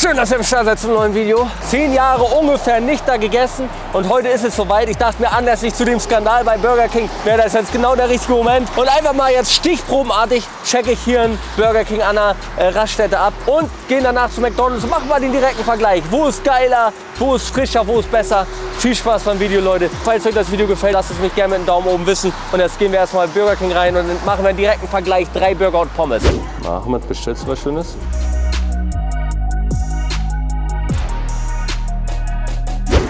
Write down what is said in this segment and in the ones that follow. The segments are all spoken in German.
schön, dass ihr im Start seid zum neuen Video. Zehn Jahre ungefähr nicht da gegessen und heute ist es soweit. Ich dachte mir, anlässlich zu dem Skandal bei Burger King wäre das jetzt genau der richtige Moment. Und einfach mal jetzt stichprobenartig checke ich hier einen Burger King an der äh, Raststätte ab und gehen danach zu McDonalds und machen mal den direkten Vergleich. Wo ist geiler, wo ist frischer, wo ist besser. Viel Spaß beim Video, Leute. Falls euch das Video gefällt, lasst es mich gerne mit einem Daumen oben wissen. Und jetzt gehen wir erstmal Burger King rein und machen wir einen direkten Vergleich. Drei Burger und Pommes. Ahmed, bestellst du was Schönes?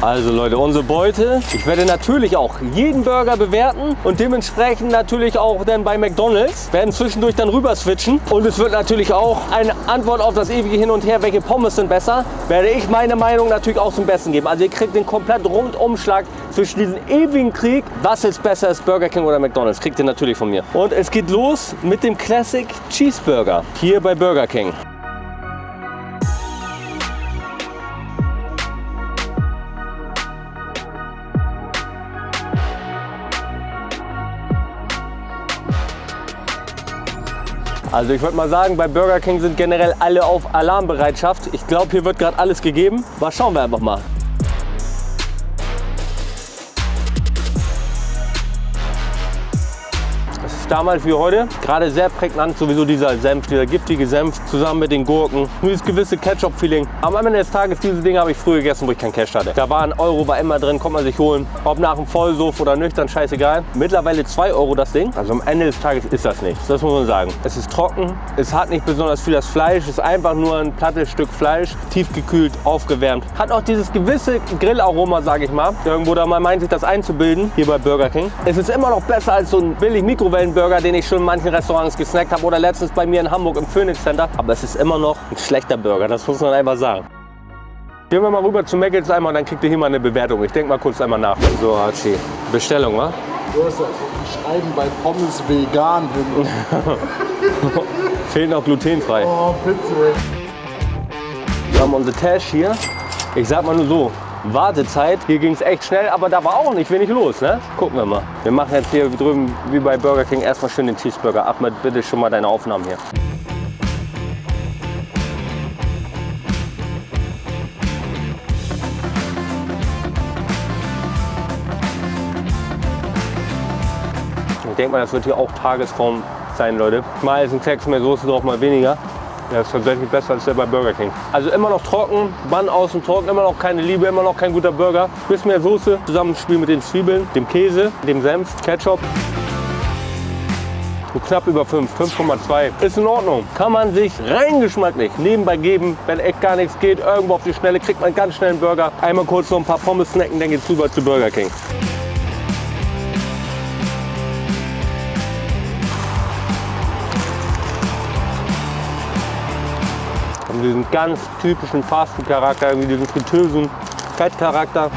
Also Leute, unsere Beute. Ich werde natürlich auch jeden Burger bewerten und dementsprechend natürlich auch dann bei McDonalds. Werden zwischendurch dann rüber switchen. Und es wird natürlich auch eine Antwort auf das ewige Hin und Her, welche Pommes sind besser, werde ich meine Meinung natürlich auch zum Besten geben. Also ihr kriegt den kompletten Rundumschlag zwischen diesem ewigen Krieg. Was jetzt besser ist, Burger King oder McDonalds, kriegt ihr natürlich von mir. Und es geht los mit dem Classic Cheeseburger hier bei Burger King. Also ich würde mal sagen, bei Burger King sind generell alle auf Alarmbereitschaft. Ich glaube, hier wird gerade alles gegeben. Aber schauen wir einfach mal. Damals wie heute. Gerade sehr prägnant sowieso dieser Senf, dieser giftige Senf zusammen mit den Gurken. Dieses gewisse Ketchup-Feeling. Am Ende des Tages, diese Dinge habe ich früher gegessen, wo ich kein Cash hatte. Da war ein Euro, war immer drin, konnte man sich holen. Ob nach dem Vollsuff oder nüchtern, scheißegal. Mittlerweile 2 Euro das Ding. Also am Ende des Tages ist das nichts. Das muss man sagen. Es ist trocken, es hat nicht besonders viel das Fleisch, es ist einfach nur ein plattes Stück Fleisch, tiefgekühlt, aufgewärmt. Hat auch dieses gewisse Grillaroma, sage ich mal. Irgendwo da mal meint sich das einzubilden, hier bei Burger King. Es ist immer noch besser als so ein billig Mikrowellenburger Burger, den ich schon in manchen Restaurants gesnackt habe oder letztens bei mir in Hamburg im Phoenix Center. Aber es ist immer noch ein schlechter Burger, das muss man einfach sagen. Gehen wir mal rüber zu Maggels einmal, dann kriegt ihr hier mal eine Bewertung. Ich denke mal kurz einmal nach. So, Hachi. Bestellung, wa? Du hast die schreiben bei Pommes vegan hin. Fehlt noch glutenfrei. Oh, bitte. Wir haben unsere Tash hier. Ich sag mal nur so, Wartezeit. Hier ging es echt schnell, aber da war auch nicht wenig los. Ne? Gucken wir mal. Wir machen jetzt hier drüben wie bei Burger King erstmal schön den Cheeseburger. Ahmed, bitte schon mal deine Aufnahmen hier. Ich denke mal, das wird hier auch Tagesform sein, Leute. Mal ist ein Klecks mehr Soße drauf, mal weniger. Der ist tatsächlich besser als der bei Burger King. Also immer noch trocken, Bann außen trocken, immer noch keine Liebe, immer noch kein guter Burger. Bisschen mehr Soße, Zusammenspiel mit den Zwiebeln, dem Käse, dem Senf, Ketchup. So knapp über 5, 5,2. Ist in Ordnung. Kann man sich rein geschmacklich nebenbei geben, wenn echt gar nichts geht. Irgendwo auf die Schnelle kriegt man ganz schnell einen Burger. Einmal kurz noch ein paar Pommes snacken, dann geht's rüber zu Burger King. Diesen ganz typischen Fastfood-Charakter, irgendwie diesen fritösen Fettcharakter.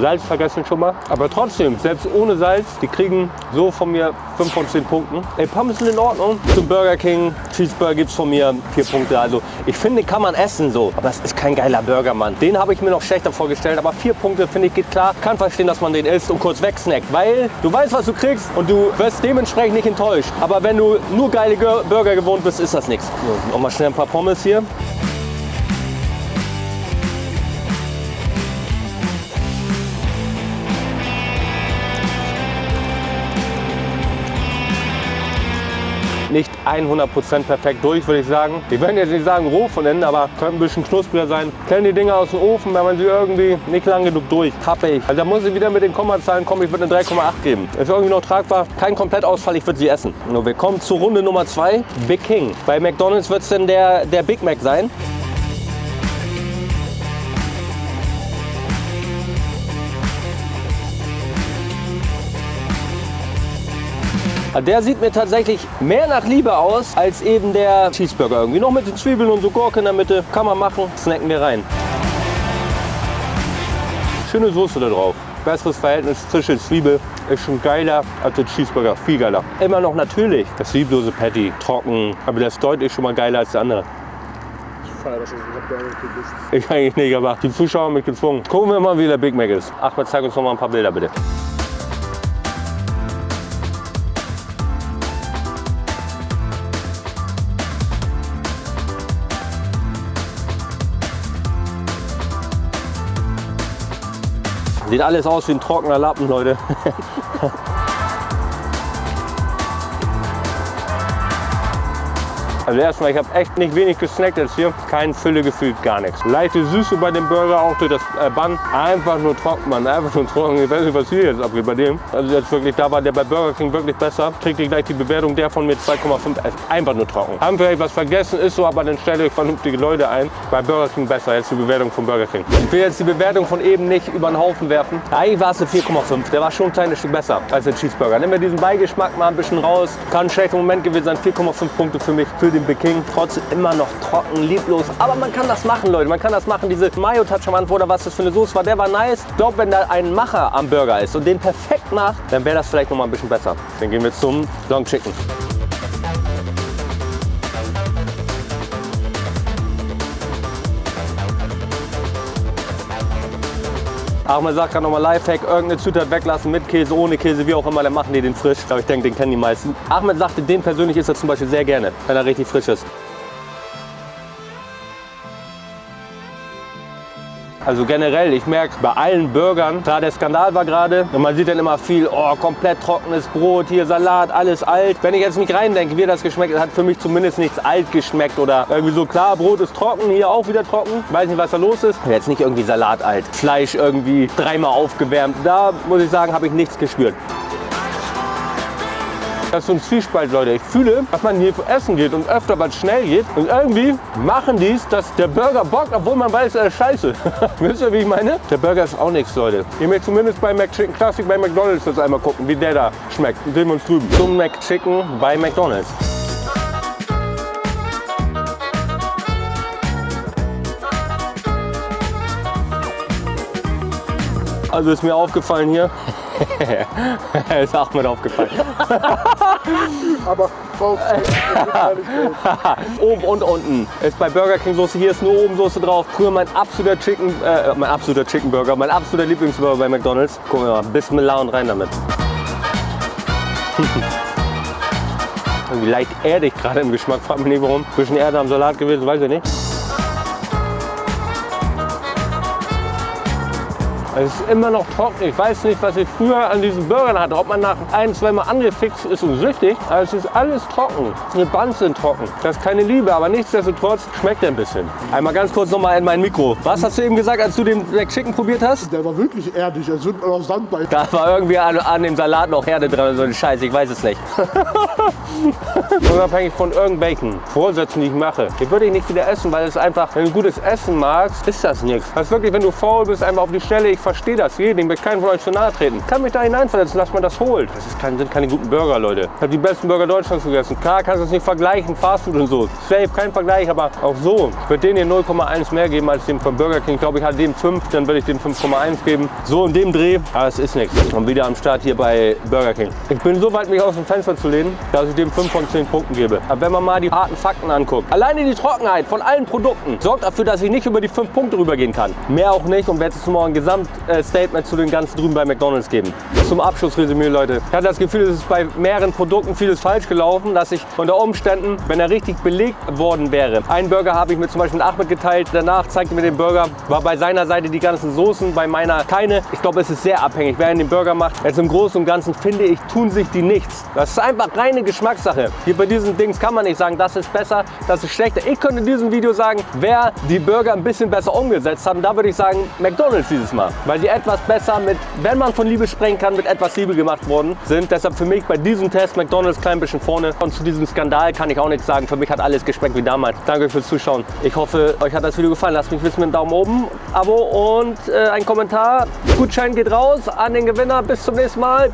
Salz vergessen schon mal. Aber trotzdem, selbst ohne Salz, die kriegen so von mir 5 von 10 Punkten. Ey, Pommes sind in Ordnung. Zum Burger King Cheeseburger gibt es von mir 4 Punkte. Also ich finde, kann man essen so. Aber es ist kein geiler Burger, Mann. Den habe ich mir noch schlechter vorgestellt. Aber 4 Punkte, finde ich, geht klar. Kann verstehen, dass man den isst und kurz wegsnackt. Weil du weißt, was du kriegst und du wirst dementsprechend nicht enttäuscht. Aber wenn du nur geile Burger gewohnt bist, ist das nichts. So, nochmal schnell ein paar Pommes hier. Nicht 100% perfekt durch, würde ich sagen. Ich werde jetzt nicht sagen roh von innen, aber könnte ein bisschen knuspriger sein. Kennen die Dinger aus dem Ofen, wenn man sie irgendwie nicht lang genug durch. Happig. Also da muss ich wieder mit den Kommazahlen kommen. Ich würde eine 3,8 geben. Ist irgendwie noch tragbar. Kein Komplettausfall, ich würde sie essen. Nur wir kommen zur Runde Nummer 2. Big King. Bei McDonalds wird es denn der, der Big Mac sein. Der sieht mir tatsächlich mehr nach Liebe aus als eben der Cheeseburger irgendwie. Noch mit den Zwiebeln und so Gurke in der Mitte. Kann man machen. Snacken wir rein. Schöne Soße da drauf. Besseres Verhältnis frische Zwiebel ist schon geiler als der Cheeseburger. Viel geiler. Immer noch natürlich das zwieblose Patty. Trocken. Aber das ist deutlich schon mal geiler als der andere. Ich feiere, bist. Ich eigentlich nicht, aber die Zuschauer haben mich gezwungen. Gucken wir mal, wie der Big Mac ist. Achmed, zeig uns noch mal ein paar Bilder bitte. Sieht alles aus wie ein trockener Lappen, Leute. Also erstmal, ich habe echt nicht wenig gesnackt jetzt hier. Kein Fülle gefühlt, gar nichts. Leichte Süße bei dem Burger, auch durch das äh, Bun. Einfach nur trocken, Mann. Einfach nur trocken. Ich weiß nicht, was hier jetzt abgeht bei dem. Also jetzt wirklich, da war der bei Burger King wirklich besser. Kriegt ihr gleich die Bewertung, der von mir 2,5. Einfach nur trocken. Haben vielleicht was vergessen, ist so, aber dann stelle ich vernünftige Leute ein. Bei Burger King besser, jetzt die Bewertung von Burger King. Ich will jetzt die Bewertung von eben nicht über den Haufen werfen. Eigentlich war es eine 4,5. Der war schon ein kleines Stück besser als der Cheeseburger. Nimm mir diesen Beigeschmack mal ein bisschen raus. Kann ein schlechter Moment gewesen sein. 4,5 Punkte für mich, für den Big King. Trotzdem immer noch trocken, lieblos. Aber man kann das machen, Leute. Man kann das machen. Diese Mayo-Touch am Anfang oder was das für eine Soße war, der war nice. Ich glaube, wenn da ein Macher am Burger ist und den perfekt macht, dann wäre das vielleicht noch mal ein bisschen besser. Dann gehen wir zum Long Chicken. Ahmed sagt gerade nochmal Lifehack, irgendeine Zutat weglassen, mit Käse, ohne Käse, wie auch immer, dann machen die den frisch. Aber ich denke, den kennen die meisten. Ahmed sagte, den persönlich isst er zum Beispiel sehr gerne, wenn er richtig frisch ist. Also generell, ich merke bei allen Burgern, klar der Skandal war gerade und man sieht dann immer viel, oh komplett trockenes Brot, hier Salat, alles alt. Wenn ich jetzt nicht reindenke, wie das geschmeckt hat, hat für mich zumindest nichts alt geschmeckt oder irgendwie so, klar, Brot ist trocken, hier auch wieder trocken. Weiß nicht, was da los ist. Jetzt nicht irgendwie Salat alt, Fleisch irgendwie dreimal aufgewärmt. Da muss ich sagen, habe ich nichts gespürt. Das ist so ein Zwiespalt, Leute. Ich fühle, dass man hier essen geht und öfter, es schnell geht. Und irgendwie machen die es, dass der Burger bockt, obwohl man weiß, er ist scheiße. Wisst ihr, wie ich meine? Der Burger ist auch nichts, Leute. Ihr möchtet zumindest bei McChicken Classic bei McDonalds das einmal gucken, wie der da schmeckt. Sehen wir uns drüben. Zum McChicken bei McDonalds. Also ist mir aufgefallen hier. ist Ahmed aufgefallen. Aber Oben und unten ist bei Burger King Soße. Hier ist nur oben Soße drauf. Früher mein absoluter Chicken, äh, mein absoluter Chicken Burger, mein absoluter Lieblingsburger bei McDonalds. Gucken wir mal, Bismillah und rein damit. Irgendwie leicht erdig gerade im Geschmack, fragt mich nicht warum. Bisschen Erde am Salat gewesen, weiß ich nicht. Es ist immer noch trocken. Ich weiß nicht, was ich früher an diesen Burgern hatte. Ob man nach ein, zwei Mal angefixt ist und süchtig. Aber es ist alles trocken. Die Buns sind trocken. Das ist keine Liebe, aber nichtsdestotrotz schmeckt er ein bisschen. Einmal ganz kurz nochmal in mein Mikro. Was hast du eben gesagt, als du den McChicken probiert hast? der war wirklich erdig, als würde man aus Sand bei. Da war irgendwie an, an dem Salat noch Herde dran oder so ein Scheiß, ich weiß es nicht. Unabhängig von irgendwelchen Vorsätzen, die ich mache. Die würde ich nicht wieder essen, weil es einfach, wenn du gutes Essen magst, ist das nichts. Das ist wirklich, wenn du faul bist, einfach auf die Stelle, ich verstehe das, jeden, möchte keinen von euch zu nahe treten. Kann mich da hineinversetzen, dass man das holt. Das ist kein, sind keine guten Burger, Leute. Ich habe die besten Burger Deutschlands gegessen. Klar kannst du es nicht vergleichen, Fastfood und so. Safe, kein Vergleich, aber auch so. Ich würde denen hier 0,1 mehr geben als dem von Burger King. Ich glaube, ich hatte dem 5, dann würde ich dem 5,1 geben. So in dem Dreh, aber es ist nichts. Und wieder am Start hier bei Burger King. Ich bin so weit, mich aus dem Fenster zu lehnen, dass ich dem 5 von 10 Punkten gebe. Aber wenn man mal die harten Fakten anguckt, alleine die Trockenheit von allen Produkten sorgt dafür, dass ich nicht über die 5 Punkte rübergehen kann. Mehr auch nicht und werde jetzt morgen ein Gesamtstatement zu den ganzen drüben bei McDonalds geben. Zum Abschlussresümee, Leute. Ich hatte das Gefühl, es ist bei mehreren Produkten vieles falsch gelaufen, dass ich unter Umständen, wenn er richtig belegt worden wäre, einen Burger habe ich mir zum Beispiel mit Ahmed geteilt, danach zeigte mir den Burger, war bei seiner Seite die ganzen Soßen, bei meiner keine. Ich glaube, es ist sehr abhängig, wer den Burger macht. Jetzt im Großen und Ganzen finde ich, tun sich die nichts. Das ist einfach reine Geschmackssache. Hier bei diesen Dings kann man nicht sagen, das ist besser, das ist schlechter. Ich könnte in diesem Video sagen, wer die Burger ein bisschen besser umgesetzt haben, da würde ich sagen, McDonalds dieses Mal. Weil die etwas besser mit, wenn man von Liebe sprechen kann, mit etwas Liebe gemacht worden sind. Deshalb für mich bei diesem Test McDonalds klein bisschen vorne. Und zu diesem Skandal kann ich auch nichts sagen. Für mich hat alles geschmeckt wie damals. Danke fürs Zuschauen. Ich hoffe, euch hat das Video gefallen. Lasst mich wissen mit einem Daumen oben, Abo und äh, ein Kommentar. Gutschein geht raus an den Gewinner. Bis zum nächsten Mal.